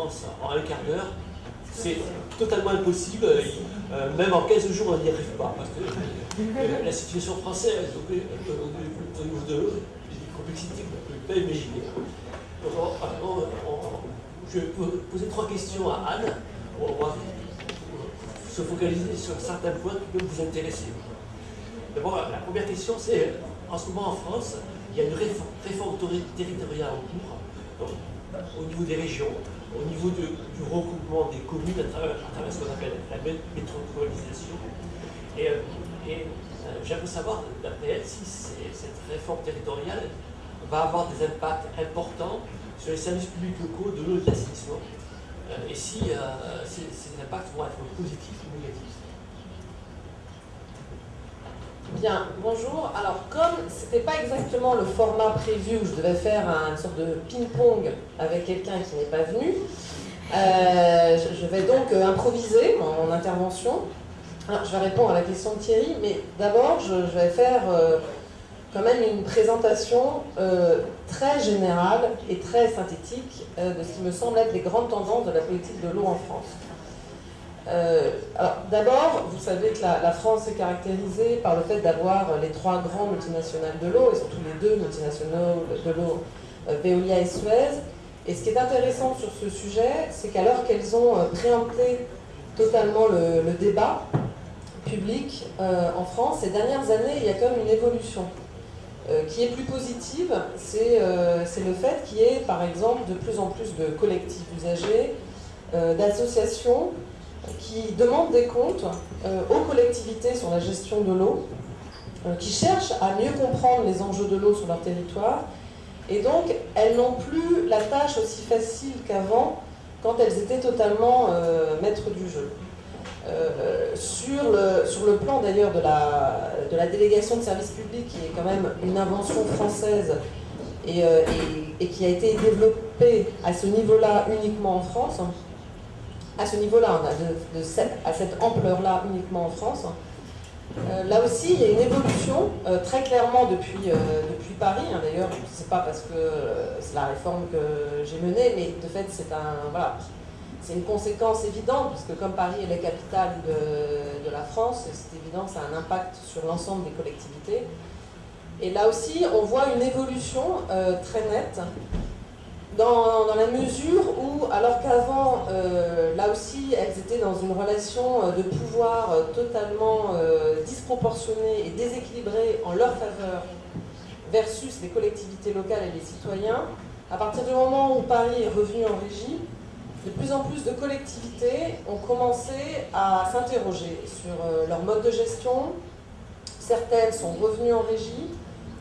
En un quart d'heure, c'est totalement impossible. Euh, même en 15 jours, on n'y arrive pas. Parce que euh, la situation française, au niveau de complexité qu'on ne peut pas imaginer. je vais poser trois questions à Anne. On va se focaliser sur certains points qui peuvent vous intéresser. D'abord, la première question, c'est en ce moment en France, il y a une réforme, territoriale en cours au niveau des régions, au niveau du regroupement des communes à travers, ce qu'on appelle la métropolisation. Et, euh, euh, j'aimerais savoir, d'après elle, si cette réforme territoriale va avoir des impacts importants sur les services publics locaux de l'eau et de l'assainissement, euh, et si ces impacts vont être positifs ou négatifs. Bien, bonjour. Alors, comme ce n'était pas exactement le format prévu où je devais faire une sorte de ping-pong avec quelqu'un qui n'est pas venu, euh, je vais donc euh, improviser mon, intervention. Je vais répondre à la question de Thierry, mais d'abord, je, vais faire euh, quand même une présentation très générale et très synthétique de ce qui me semble être les grandes tendances de la politique de l'eau en France. Euh, alors, d'abord, vous savez que la, France est caractérisée par le fait d'avoir les trois grands multinationales de l'eau, et surtout les deux multinationales de l'eau, euh, Veolia et Suez. Et ce qui est intéressant sur ce sujet, c'est qu'alors qu'elles ont euh, préempté totalement le, débat public en France, ces dernières années, il y a quand même une évolution. qui est plus positive, c'est le fait qu'il y ait par exemple de plus en plus de collectifs usagers, d'associations qui demandent des comptes euh, aux collectivités sur la gestion de l'eau, euh, qui cherchent à mieux comprendre les enjeux de l'eau sur leur territoire. Et donc, elles n'ont plus la tâche aussi facile qu'avant, quand elles étaient totalement euh, maîtres du jeu. sur, le, sur le plan d'ailleurs de la, de la délégation de services publics, qui est quand même une invention française et, et qui a été développée à ce niveau-là uniquement en France, à ce niveau-là, a de, à cette ampleur-là uniquement en France. Euh, là aussi, il y a une évolution euh, très clairement depuis, euh, depuis Paris. Hein, d'ailleurs, ce n'est pas parce que c'est la réforme que j'ai menée, mais de fait, c'est un, voilà, une conséquence évidente, puisque comme Paris est la capitale de, de la France, c'est évident, ça a un impact sur l'ensemble des collectivités. Et là aussi, on voit une évolution très nette dans, la mesure où, alors qu'avant, euh, là aussi, elles étaient dans une relation euh, de pouvoir euh, totalement disproportionnée et déséquilibrée en leur faveur versus les collectivités locales et les citoyens, à partir du moment où Paris est revenu en régie, de plus en plus de collectivités ont commencé à s'interroger sur leur mode de gestion. Certaines sont revenues en régie,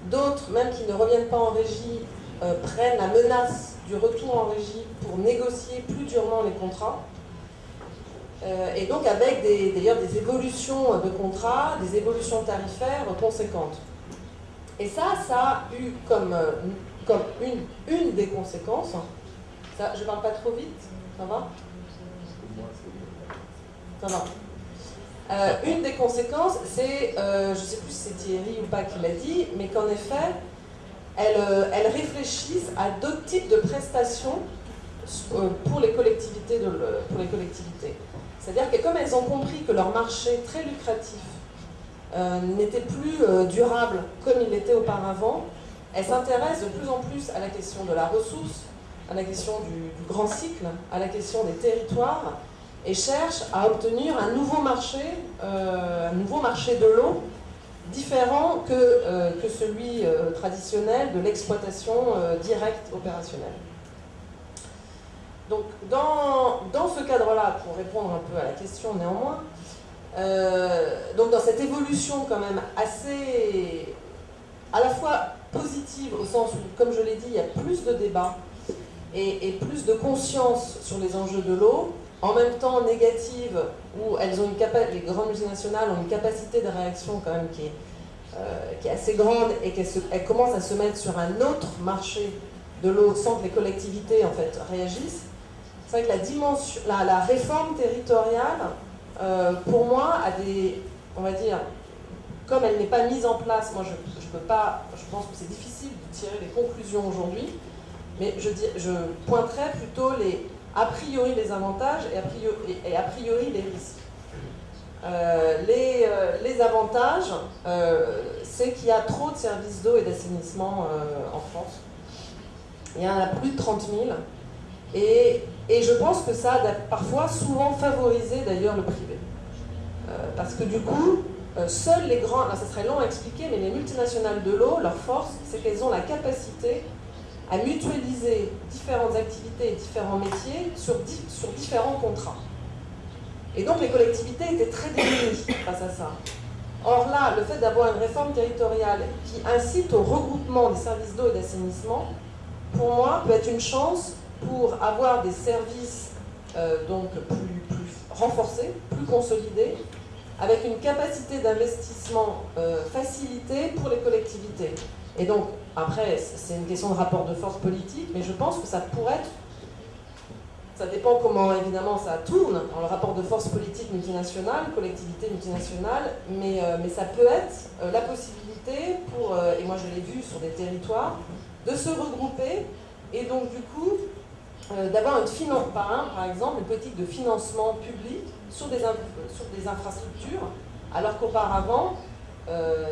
d'autres, même qui ne reviennent pas en régie, prennent la menace du retour en régie pour négocier plus durement les contrats. Euh, et donc avec d'ailleurs des, évolutions de contrats, des évolutions tarifaires conséquentes. Et ça, ça a eu comme, euh, comme une, une des conséquences, ça, je parle pas trop vite, ça va? Ça va. Euh, une des conséquences, c'est, je ne sais plus si c'est Thierry ou pas qui l'a dit, mais qu'en effet, euh, elles, réfléchissent à d'autres types de prestations euh, pour les collectivités. C'est-à-dire que comme elles ont compris que leur marché très lucratif euh, n'était plus durable comme il l'était auparavant, elles s'intéressent de plus en plus à la question de la ressource, à la question du, grand cycle, à la question des territoires, et cherchent à obtenir un nouveau marché, un nouveau marché de l'eau différent que, euh, celui euh, traditionnel de l'exploitation euh, directe opérationnelle. Donc dans, ce cadre-là, pour répondre un peu à la question néanmoins, donc dans cette évolution quand même assez à la fois positive au sens où, comme je l'ai dit, il y a plus de débats et plus de conscience sur les enjeux de l'eau, en même temps négative, où elles ont une les grandes multinationales ont une capacité de réaction quand même qui est, euh, assez grande et qu'elles commencent à se mettre sur un autre marché de l'eau sans que les collectivités en fait réagissent. C'est vrai que la, dimension, la, réforme territoriale, euh, pour moi, a des, on va dire, comme elle n'est pas mise en place, moi je, je peux pas, je pense que c'est difficile de tirer les conclusions aujourd'hui, mais je, dis, je pointerai plutôt les, a priori les avantages et a priori, les risques. Euh, les, euh, les, avantages, euh, c'est qu'il y a trop de services d'eau et d'assainissement en France. Il y en a plus de 30 000. Et, et je pense que ça a parfois souvent favorisé d'ailleurs le privé. parce que du coup, seuls les grands, ça serait long à expliquer, mais les multinationales de l'eau, leur force, c'est qu'elles ont la capacité à mutualiser différentes activités et différents métiers sur, différents contrats. Et donc les collectivités étaient très démunies face à ça. Or là, le fait d'avoir une réforme territoriale qui incite au regroupement des services d'eau et d'assainissement, pour moi, peut être une chance pour avoir des services euh, donc plus, plus, renforcés, plus consolidés, avec une capacité d'investissement euh, facilitée pour les collectivités. Et donc, après, c'est une question de rapport de force politique, mais je pense que ça pourrait être ça dépend comment, évidemment, ça tourne dans le rapport de force politique multinationale, collectivité multinationale, mais, euh, ça peut être euh, la possibilité pour, euh, et moi je l'ai vu sur des territoires, de se regrouper et donc du coup d'avoir une finance, par, par exemple, une politique de financement public sur des infrastructures, alors qu'auparavant,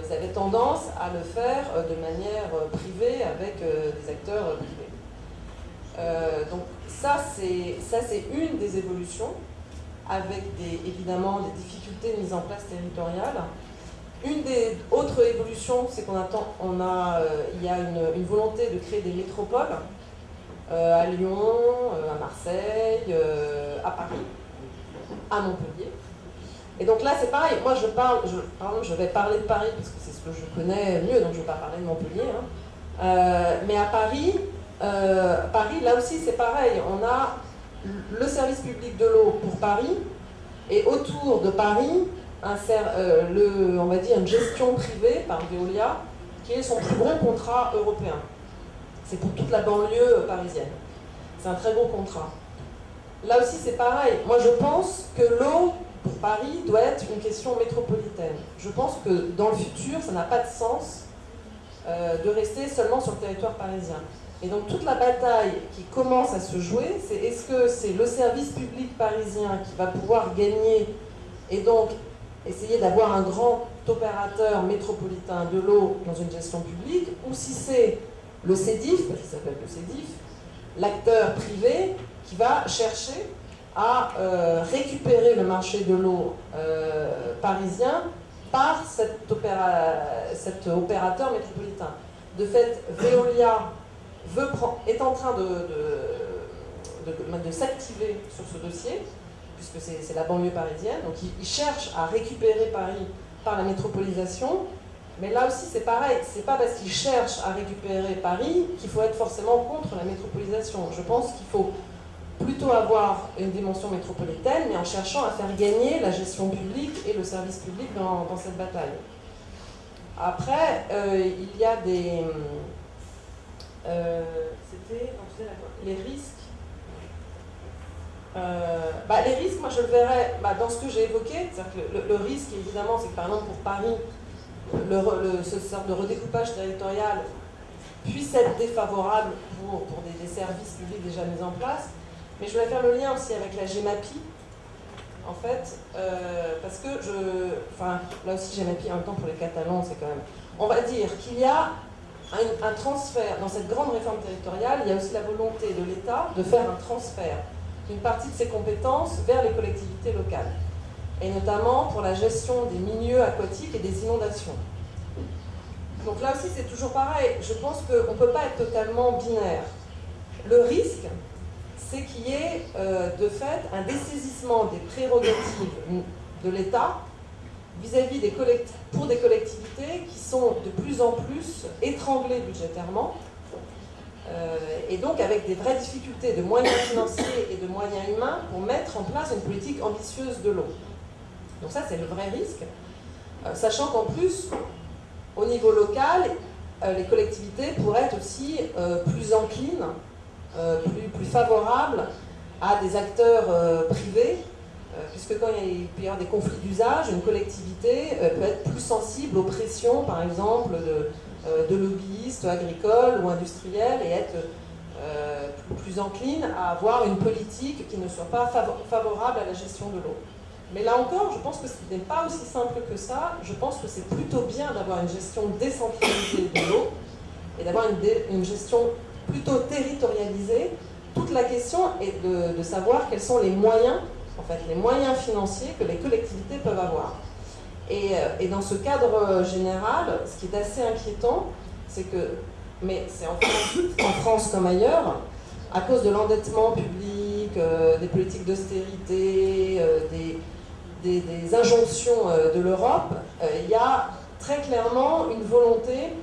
ils avaient tendance à le faire de manière privée avec des acteurs privés. donc ça, c'est une des évolutions, avec des, évidemment des difficultés de mise en place territoriale. Une des autres évolutions, c'est qu'on attend, on a, euh, il y a une, volonté de créer des métropoles euh, à Lyon, euh, à Marseille, à Paris, à Montpellier. Et donc là, c'est pareil. Moi, je parle, je, pardon, je vais parler de Paris parce que c'est ce que je connais mieux, donc je ne vais pas parler de Montpellier. Hein. mais à Paris, euh, Paris, là aussi, c'est pareil. On a le service public de l'eau pour Paris, et autour de Paris, euh, on va dire une gestion privée par Veolia, qui est son plus gros contrat européen. C'est pour toute la banlieue parisienne. C'est un très gros contrat. Là aussi, c'est pareil. Moi, je pense que l'eau, Paris, doit être une question métropolitaine. Je pense que dans le futur, ça n'a pas de sens euh, de rester seulement sur le territoire parisien. Et donc toute la bataille qui commence à se jouer, c'est est-ce que c'est le service public parisien qui va pouvoir gagner et donc essayer d'avoir un grand opérateur métropolitain de l'eau dans une gestion publique, ou si c'est le CEDIF, parce qu'il s'appelle le CEDIF, l'acteur privé qui va chercher à euh, récupérer le marché de l'eau euh, parisien par cet, opérateur métropolitain. De fait, Veolia est en train de, de, s'activer sur ce dossier, puisque c'est la banlieue parisienne, donc il, cherche à récupérer Paris par la métropolisation, mais là aussi c'est pareil, c'est pas parce qu'il cherche à récupérer Paris qu'il faut être forcément contre la métropolisation. Je pense qu'il faut plutôt avoir une dimension métropolitaine, mais en cherchant à faire gagner la gestion publique et le service public dans, cette bataille. Après, euh, il y a des, euh, c'était les risques. Euh, bah, les risques, moi je le verrais bah, dans ce que j'ai évoqué, que le, risque évidemment c'est que par exemple pour Paris, le, ce sorte de redécoupage territorial puisse être défavorable pour des, services publics déjà mis en place, mais je voulais faire le lien aussi avec la GEMAPI, en fait, euh, parce que je, enfin là aussi GEMAPI en même temps pour les Catalans, c'est quand même, on va dire qu'il y a un, transfert, dans cette grande réforme territoriale, il y a aussi la volonté de l'État de faire un transfert d'une partie de ses compétences vers les collectivités locales, et notamment pour la gestion des milieux aquatiques et des inondations. Donc là aussi, c'est toujours pareil. Je pense qu'on ne peut pas être totalement binaire. Le risque, c'est qu'il y ait euh, de fait un dessaisissement des prérogatives de l'État vis-à-vis des pour des collectivités qui sont de plus en plus étranglées budgétairement, euh, et donc avec des vraies difficultés de moyens financiers et de moyens humains pour mettre en place une politique ambitieuse de l'eau. Donc ça, c'est le vrai risque, euh, sachant qu'en plus, au niveau local, les collectivités pourraient être aussi plus enclines, plus, plus, favorables à des acteurs privés euh, puisque quand il, peut y avoir des conflits d'usage, une collectivité euh, peut être plus sensible aux pressions, par exemple, euh, de lobbyistes agricoles ou industriels et être plus, encline à avoir une politique qui ne soit pas favorable à la gestion de l'eau. Mais là encore, je pense que ce n'est pas aussi simple que ça. Je pense que c'est plutôt bien d'avoir une gestion décentralisée de l'eau et d'avoir une, gestion plutôt territorialisée. Toute la question est de, savoir quels sont les moyens, en fait, les moyens financiers que les collectivités peuvent avoir. Et, euh, dans ce cadre général, ce qui est assez inquiétant, c'est que, mais c'est en, France comme ailleurs, à cause de l'endettement public, euh, des politiques d'austérité, euh, des, injonctions euh, de l'Europe, euh, il y a très clairement une volonté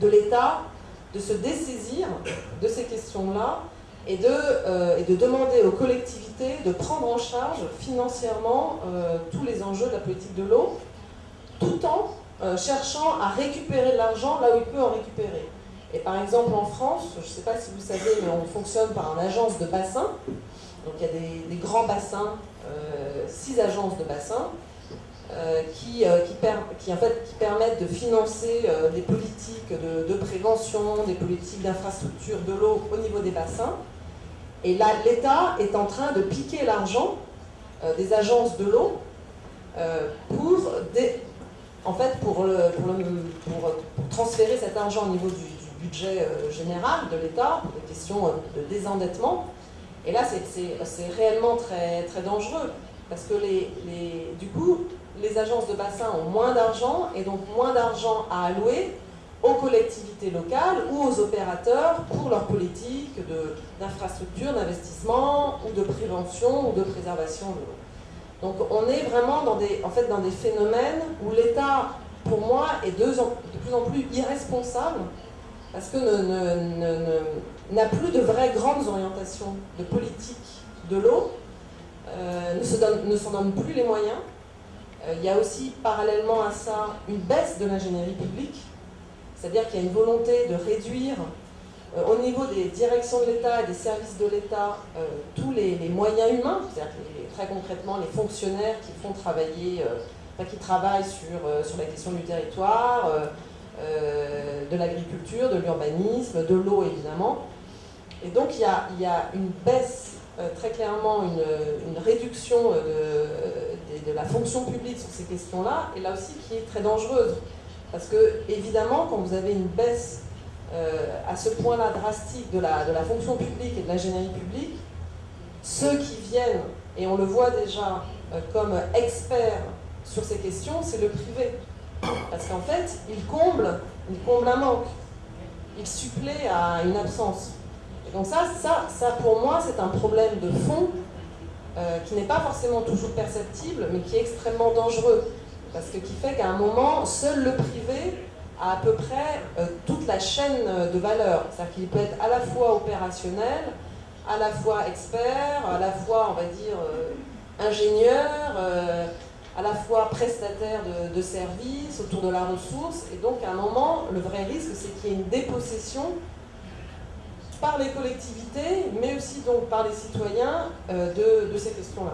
de l'État de se dessaisir de ces questions-là et, de, euh, et de demander aux collectivités de prendre en charge financièrement tous les enjeux de la politique de l'eau, tout en cherchant à récupérer de l'argent là où il peut en récupérer. Et par exemple en France, je ne sais pas si vous savez, mais on fonctionne par une agence de bassin. Donc il y a des, grands bassins, euh, six agences de bassins, euh, qui, euh, qui, en fait, qui, permettent de financer des politiques de, prévention, des politiques d'infrastructure de l'eau au niveau des bassins. Et là, l'État est en train de piquer l'argent des agences de l'eau pour, en fait, pour, transférer cet argent au niveau du, budget général de l'État, pour des questions de désendettement. Et là, c'est réellement très, très dangereux, parce que les, du coup, les agences de bassin ont moins d'argent, et donc moins d'argent à allouer aux collectivités locales ou aux opérateurs pour leur politique d'infrastructure, d'investissement, ou de prévention, ou de préservation de l'eau. Donc on est vraiment dans des, en fait, dans des phénomènes où l'État, pour moi, est de, plus en plus irresponsable, parce que n'a plus de vraies grandes orientations de politique de l'eau, euh, ne s'en donne, plus les moyens. Euh, il y a aussi parallèlement à ça une baisse de l'ingénierie publique, c'est-à-dire qu'il y a une volonté de réduire euh, au niveau des directions de l'État et des services de l'État tous les, moyens humains, c'est-à-dire très concrètement les fonctionnaires qui font travailler, qui travaillent sur, sur la question du territoire, euh, de l'agriculture, de l'urbanisme, de l'eau évidemment. Et donc il y a, il y a une baisse, euh, très clairement une, réduction de, de, la fonction publique sur ces questions-là, et là aussi qui est très dangereuse. Parce que évidemment, quand vous avez une baisse euh, à ce point-là drastique de la, de la fonction publique et de l'ingénierie publique, ceux qui viennent, et on le voit déjà comme experts sur ces questions, c'est le privé. Parce qu'en fait, il comble, il comble un manque. Il supplée à une absence. Et donc ça, ça, ça pour moi, c'est un problème de fond euh, qui n'est pas forcément toujours perceptible, mais qui est extrêmement dangereux. Parce que qui fait qu'à un moment, seul le privé a à peu près euh, toute la chaîne de valeur. C'est-à-dire qu'il peut être à la fois opérationnel, à la fois expert, à la fois, on va dire, euh, ingénieur, à la fois prestataire de, services, autour de la ressource, et donc à un moment, le vrai risque, c'est qu'il y ait une dépossession par les collectivités, mais aussi donc par les citoyens euh, de, de ces questions-là.